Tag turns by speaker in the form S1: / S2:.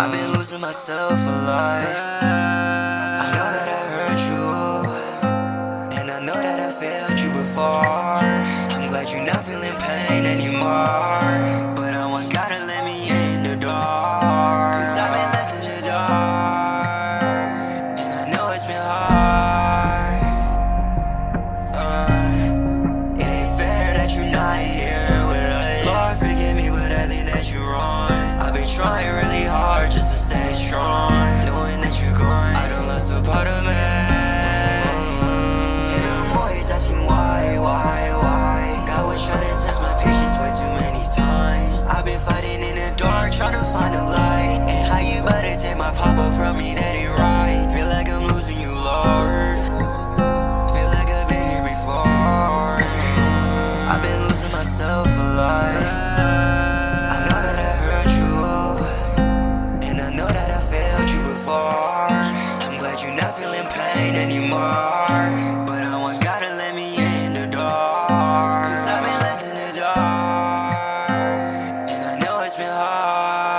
S1: I've been losing myself a lot. I know that I hurt you, and I know that I failed you before. I'm glad you're not feeling pain anymore. But I want God to let me in the door. Cause I've been left in the dark, and I know it's been hard. Trying really hard just to stay strong. Knowing that you're gone, I don't lost a part of me. And I'm always asking why, why, why. God was trying to test my patience way too many times. I've been fighting in the dark, trying to find a light. And how you better take my papa from me, that ain't right. Feel like I'm losing you, Lord. Feel like I've been here before. I've been losing myself a lot. Before. I'm glad you're not feeling pain anymore, but I want God to let me in the door. Cause I've been left in the dark, and I know it's been hard.